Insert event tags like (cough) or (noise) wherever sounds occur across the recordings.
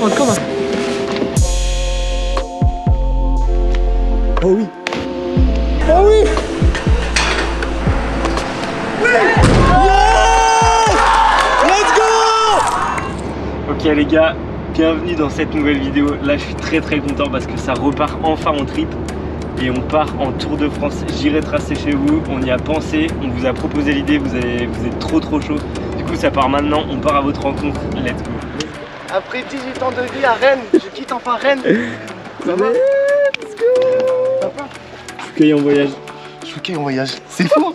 Come on, come on. Oh oui Oh oui Let's go Ok les gars, bienvenue dans cette nouvelle vidéo. Là je suis très très content parce que ça repart enfin en trip et on part en Tour de France. J'irai tracer chez vous, on y a pensé, on vous a proposé l'idée, vous, avez- vous êtes trop trop chaud. Du coup ça part maintenant, on part à votre rencontre, let's go. Après 18 ans de vie à Rennes, je quitte enfin Rennes. Ça va Cueille en voyage. Je suis en voyage, c'est fou.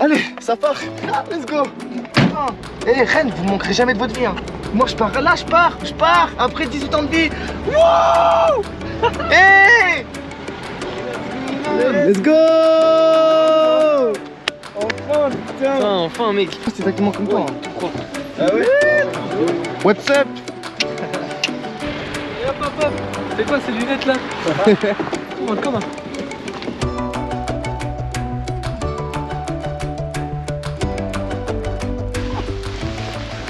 Allez, ça part. Ah, Let's go. Ah. Eh Rennes, vous me manquerez jamais de votre vie hein. Moi je pars, là je pars, je pars. Après 18 ans de vie. Wouh Eh. Let's go. Enfin putain. Enfin, mec. C'est exactement comme toi. hein. Ah ouais What's up? Et hop, hop, hop. C'est quoi ces lunettes là (laughs) come on.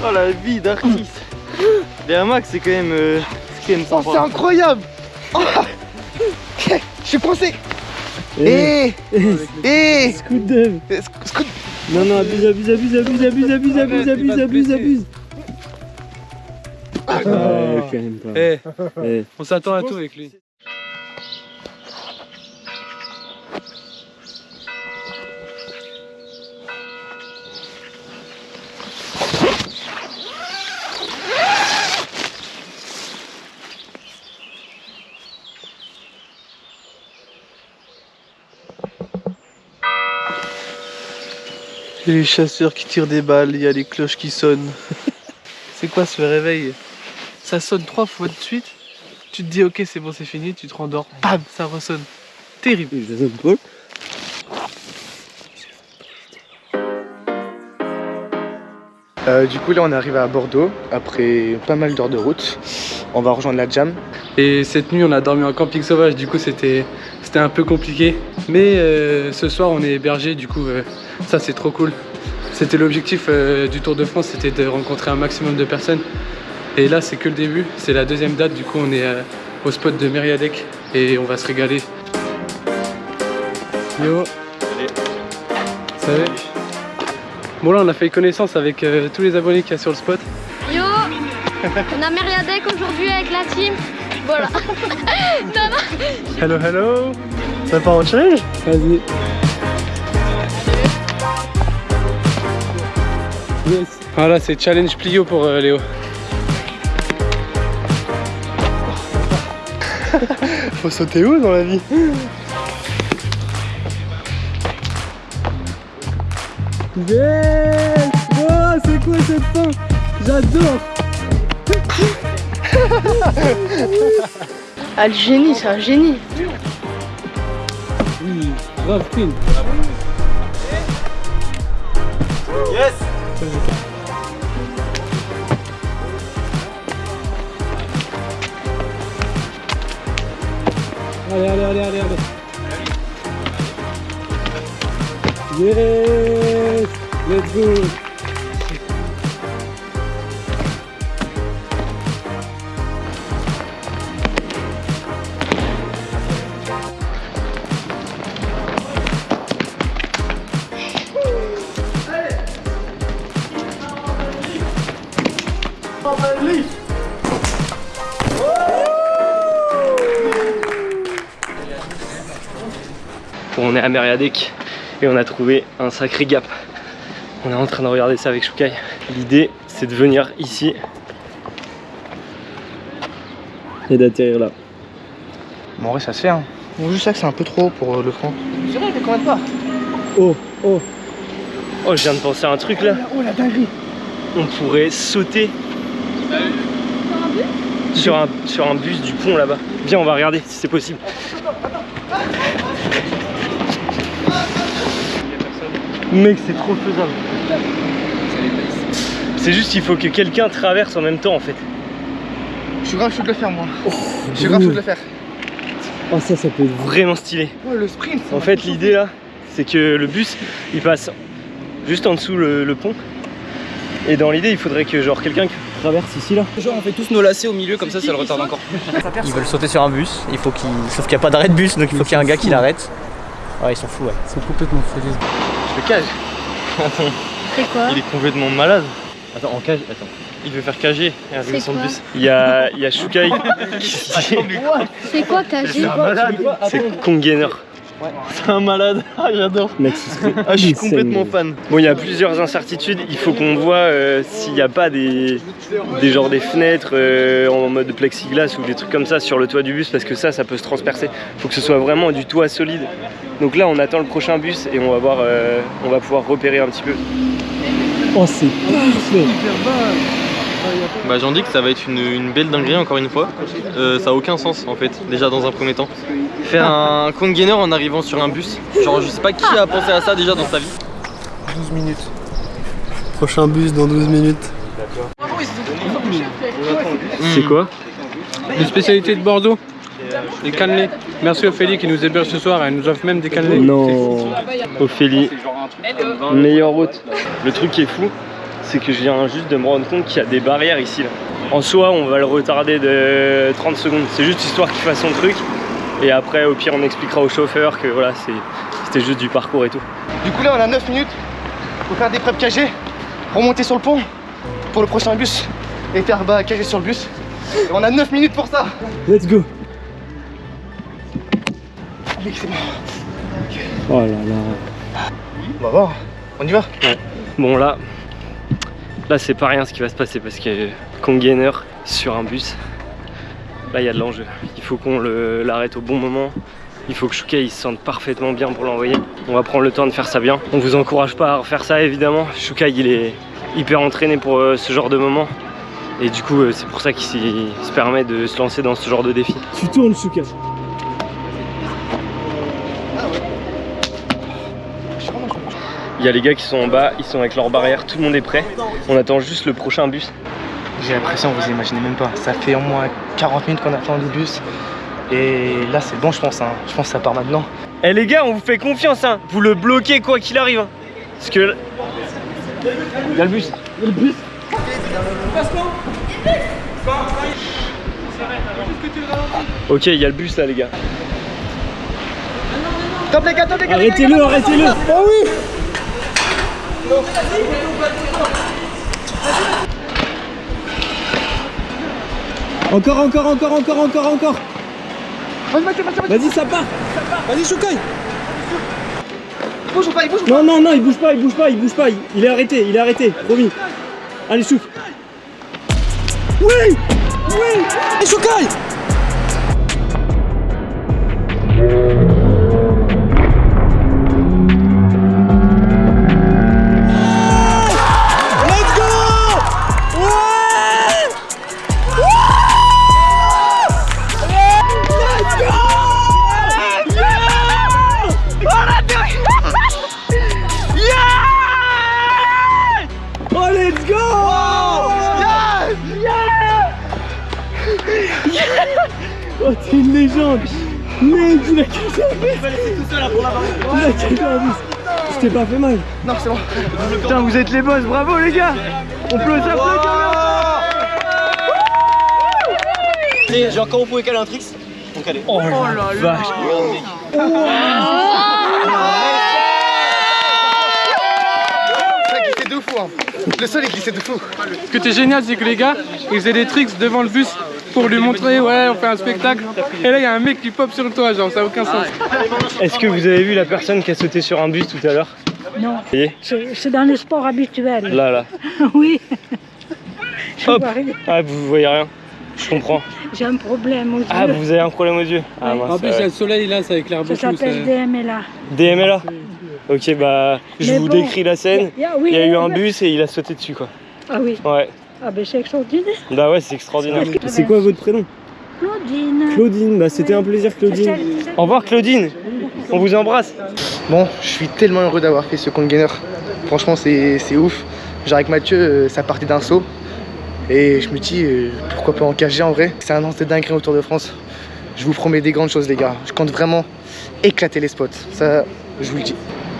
Oh la vie d'artiste (gasps) Derrière Max c'est quand même... euh, c'est quand même Oh, incroyable Oh. (laughs) Je suis coincé Eh, Eh Eh Scoot dev Eh, sc- scoot. Non non abuse abuse abuse abuse abuse abuse abuse abuse abuse abuse. Ouais quand même pas Eh, Eh. on s'attend à tout avec lui. Il y a les chasseurs qui tirent des balles, il y a les cloches qui sonnent. (laughs) c'est quoi ce réveil? Ça sonne trois fois de suite, tu te dis ok c'est bon c'est fini, tu te rendors, bam ça ressonne. Terrible. Paul Euh, du coup là on est arrivé à Bordeaux après pas mal d'heures de route. On va rejoindre la jam. Et cette nuit, on a dormi en camping sauvage, du coup, c'était c'était un peu compliqué. Mais euh, ce soir, on est hébergé, du coup, euh, ça, c'est trop cool. C'était l'objectif euh, du Tour de France, c'était de rencontrer un maximum de personnes. Et là, c'est que le début, c'est la deuxième date, du coup, on est euh, au spot de Mériadec et on va se régaler. Yo Salut Bon là, on a fait connaissance avec euh, tous les abonnés qu'il y a sur le spot. Yo On a Mériadec aujourd'hui avec la team. Voilà. (laughs) non, non. Hello, hello Ça part en challenge Vas-y. Yes. Voilà, c'est challenge plio pour euh, Léo. Faut sauter où dans la vie Yes Oh, c'est quoi cette fin J'adore Ah, le génie, c'est un génie. Oui, grave clean. Yes Allez, allez, allez, allez, allez. Yes Let's go On est à Mériadec et on a trouvé un sacré gap. On est en train de regarder ça avec Shukai. L'idée c'est de venir ici et d'atterrir là. Bon en vrai ça se fait hein. Bon juste ça que c'est un peu trop haut pour euh, le front. C'est vrai, mais quand même pas? Oh oh Oh je viens de penser à un truc là. Oh la dinguerie On pourrait sauter sur un, sur un bus du pont là-bas. Viens on va regarder si c'est possible. Mec c'est trop faisable. C'est juste qu'il faut que quelqu'un traverse en même temps en fait. Je suis grave chaud de le faire moi. Je suis grave chaud de le faire. Oh ça ça peut être vraiment stylé. Oh le sprint ça En fait l'idée là c'est que le bus il passe juste en dessous le, le pont et dans l'idée il faudrait que genre quelqu'un traverse ici là Genre on fait tous nos lacets au milieu comme ça ça le retarde encore. (laughs) Ils veulent sauter sur un bus, il faut qu'il. Sauf qu'il n'y a pas d'arrêt de bus donc il faut qu'il y ait un gars qui l'arrête. Ouais ils sont fous ouais. Ils sont complètement fous. Cage. (laughs) C'est quoi Il est complètement malade. Attends, en cage, attends. Il veut faire cager et arriver C'est sur le quoi bus. Il y a, il y a Shukai (laughs) C'est quoi KG C'est Kongainer. C'est un malade. (laughs) Ah, j'adore. Ah, je suis complètement fan. Bon, il y a plusieurs incertitudes. Il faut qu'on voit euh, s'il n'y a pas des, des genres des fenêtres euh, en mode plexiglas ou des trucs comme ça sur le toit du bus parce que ça, ça peut se transpercer. Il faut que ce soit vraiment du toit solide. Donc là, on attend le prochain bus et on va voir, euh, on va pouvoir repérer un petit peu. Oh, c'est parfait. Bah j'en dis que ça va être une, une belle dinguerie encore une fois. Euh, ça a aucun sens en fait, déjà dans un premier temps. Faire un congainer en arrivant sur un bus. Genre je sais pas qui a pensé à ça déjà dans sa vie. 12 minutes. Prochain bus dans 12 minutes. C'est quoi Les spécialités de Bordeaux, les cannelés. Merci Ophélie qui nous héberge ce soir, elle nous offre même des cannelés. Non. Ophélie, meilleure hôte. Le truc qui est fou, c'est que je viens juste de me rendre compte qu'il y a des barrières ici. Là. En soi, on va le retarder de 30 secondes. C'est juste histoire qu'il fasse son truc. Et après, au pire, on expliquera au chauffeur que voilà, c'est- c'était juste du parcours et tout. Du coup là on a 9 minutes pour faire des prep cagées, remonter sur le pont pour le prochain bus et faire bah, cager sur le bus. Et on a 9 minutes pour ça. Let's go Allez, c'est bon. Oh là là On va voir. On y va? Bon là, là c'est pas rien ce qui va se passer parce que congainer sur un bus, là il y a de l'enjeu. Il faut qu'on l'arrête au bon moment. Il faut que Shukai se sente parfaitement bien pour l'envoyer. On va prendre le temps de faire ça bien. On vous encourage pas à refaire ça évidemment. Shukai il est hyper entraîné pour euh, ce genre de moment. Et du coup euh, c'est pour ça qu'il se permet de se lancer dans ce genre de défi. Tu tournes Shukai. Y a les gars qui sont en bas, ils sont avec leur barrière, tout le monde est prêt. On attend juste le prochain bus. J'ai l'impression, vous imaginez même pas. Ça fait au moins 40 minutes qu'on attend le bus. Et là c'est bon je pense. hein. Je pense que ça part maintenant. Eh les gars, on vous fait confiance, hein. Vous le bloquez quoi qu'il arrive. hein. Parce que. Il y a le bus. Il y a le bus. Ok, il y a le bus là, les gars. Top les gars, top les gars Arrêtez-le, arrêtez-le. Oh oui Encore, encore, encore, encore, encore, encore. Vas-y ça part. Vas-y Choukai Bouge pas, il bouge ou pas Non, non, non, il bouge pas, il bouge pas, il bouge pas. Il, est arrêté, il est arrêté. Promis. Allez, Chouk. Oui Oui Et Choukai (laughs) Oh, t'es une légende. Mec, il a cassé un bus Il a cassé un bus Je t'ai pas fait mal. Non, c'est bon. Putain, vous êtes les boss, bravo les gars. On peut s'applaudir Genre quand on pouvait caler un tricks, on calait. Oh la vache. Ça glissait de fou, hein. Le sol est glissé de fou. Ce qui était génial, c'est que les gars, ils faisaient des tricks devant le bus pour lui montrer, ouais, on fait un spectacle. Et là, il y a un mec qui pop sur le toit, genre, ça n'a aucun sens. Est-ce que vous avez vu la personne qui a sauté sur un bus tout à l'heure Non. C'est dans le sport habituel. là, là. (laughs) Oui. (laughs) Je Hop. vois rien. Ah, vous voyez rien Je comprends. J'ai un problème aux Ah, yeux. vous avez un problème aux yeux Ah, mince, En plus, il y a le soleil là, ça éclaire Ça beaucoup. s'appelle ça- DMLA. DMLA Ok, bah, je Mais vous bon. décris la scène. Il y a- oui, Il y a eu un bus et il a sauté dessus, quoi. Ah oui. Ouais. Ah ben c'est extraordinaire. Bah ouais, c'est extraordinaire. C'est quoi votre prénom Claudine. Claudine, bah c'était un plaisir Claudine. Au revoir Claudine On vous embrasse Bon, je suis tellement heureux d'avoir fait ce congainer. Franchement, c'est c'est ouf. Genre avec Mathieu, euh, ça partait d'un saut. Et je me dis, euh, pourquoi pas en cager en vrai C'est un an de dinguerie autour de France. Je vous promets des grandes choses, les gars. Je compte vraiment éclater les spots. Ça, je vous le dis.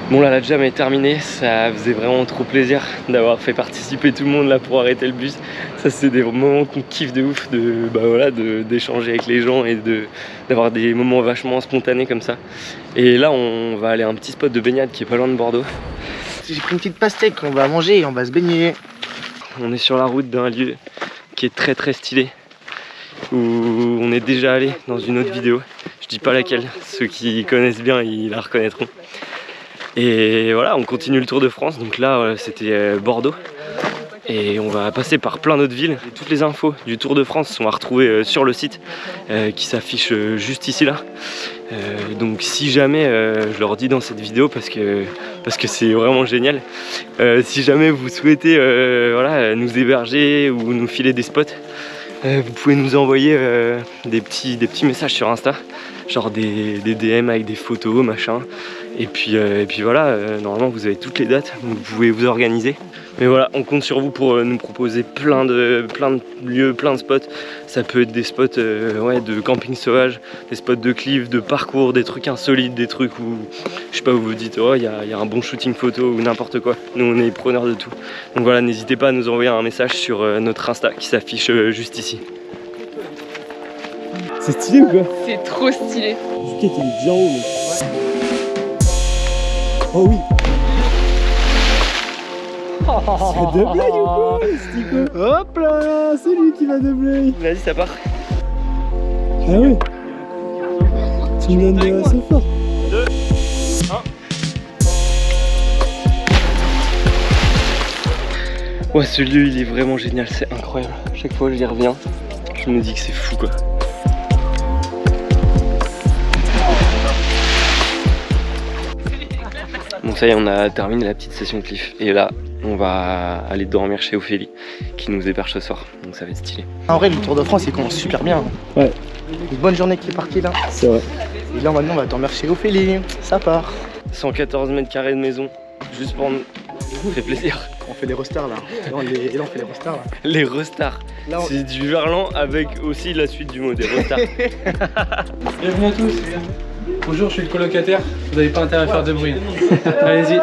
Bon là la jam est terminée, ça faisait vraiment trop plaisir d'avoir fait participer tout le monde là pour arrêter le bus. Ça c'est des moments qu'on kiffe de ouf, de bah voilà, d'échanger avec les gens et de d'avoir des moments vachement spontanés comme ça. Et là on va aller à un petit spot de baignade qui est pas loin de Bordeaux. J'ai pris une petite pastèque, on va manger et on va se baigner. On est sur la route d'un lieu qui est très très stylé où on est déjà allé dans une autre vidéo. Je dis pas laquelle, ceux qui connaissent bien ils la reconnaîtront. Et voilà, on continue le Tour de France. Donc là, euh, c'était euh, Bordeaux. Et on va passer par plein d'autres villes. Toutes les infos du Tour de France sont à retrouver euh, sur le site qui s'affiche juste ici là. Donc si jamais, je leur dis dans cette vidéo parce que parce que c'est vraiment génial. si jamais vous souhaitez voilà, nous héberger ou nous filer des spots, vous pouvez nous envoyer des, petits, des petits messages sur Insta, genre des, des DM avec des photos, machin. Et puis, euh, et puis voilà, euh, normalement vous avez toutes les dates, vous pouvez vous organiser. Mais voilà, on compte sur vous pour euh, nous proposer plein de, plein de lieux, plein de spots. Ça peut être des spots euh, ouais, de camping sauvage, des spots de cliff, de parcours, des trucs insolites, des trucs où, je sais pas, vous vous dites, oh, il y a, il y a un bon shooting photo ou n'importe quoi. Nous, on est preneurs de tout. Donc voilà, n'hésitez pas à nous envoyer un message sur euh, notre Insta qui s'affiche euh, juste ici. C'est stylé ou quoi C'est trop stylé. Est bien haut. Oh oui C'est de blague ou quoi Stico Hop là C'est lui qui va de blague Vas-y, ça part. Ah ouais Tu me donnes assez fort. 2, 1. Ouais, ce lieu, il est vraiment génial, c'est incroyable. Chaque fois que j'y reviens, je me dis que c'est fou quoi. Ça y est, on a terminé la petite session cliff. Et là, on va aller dormir chez Ophélie, qui nous héberge ce soir. Donc ça va être stylé. En vrai, le Tour de France, il commence super bien. Ouais. Une bonne journée qui est partie là. C'est vrai. Et là, maintenant, on va dormir chez Ophélie. Ça part. 114 mètres carrés de maison, juste pour nous. Ça fait plaisir. On fait des rostars là. Et là, on, les- et là, on fait les rostars là. Les restars. On- C'est du verlan avec aussi la suite du mot, des restars. (laughs) Bienvenue à tous. Bonjour, je suis le colocataire. Vous n'avez pas intérêt à faire de bruit. Allez-y.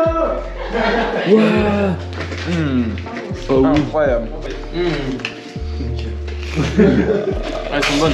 Incroyable. Elles sont bonnes.